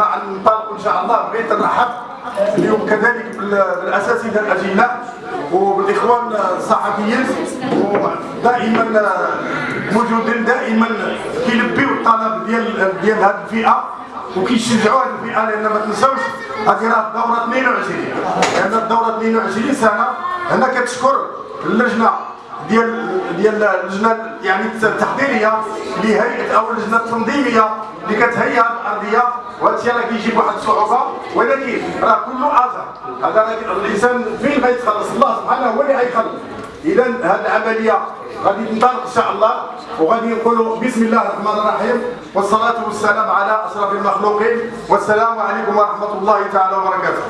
مع إن شاء الله بغيت نرحب اليوم كذلك بالاساتذه الاجلاء وبالإخوان الصحفيين. ودائما موجودين دائما كيلبيو الطلب ديال ديال هذه الفئة وكيشجعوا هذه الفئة لأن ما تنساوش هذه راه الدورة 22 لأن الدورة 22 سنة هنا كتشكر اللجنة ديال ديال اللجنة يعني التحضيرية لهيئة أو اللجنة التنظيمية اللي كتهيئ الأرضية. وهذا الشيء راه كيجيب واحد الصعوبة ولكن راه كله اجر هذا الإنسان فين غيتخلص الله سبحانه هو اللي غيخلص. إذا هذه العملية غادي تنطلق إن شاء الله وغادي نقولوا بسم الله الرحمن الرحيم والصلاة والسلام على أشرف المخلوقين والسلام عليكم ورحمة الله تعالى وبركاته.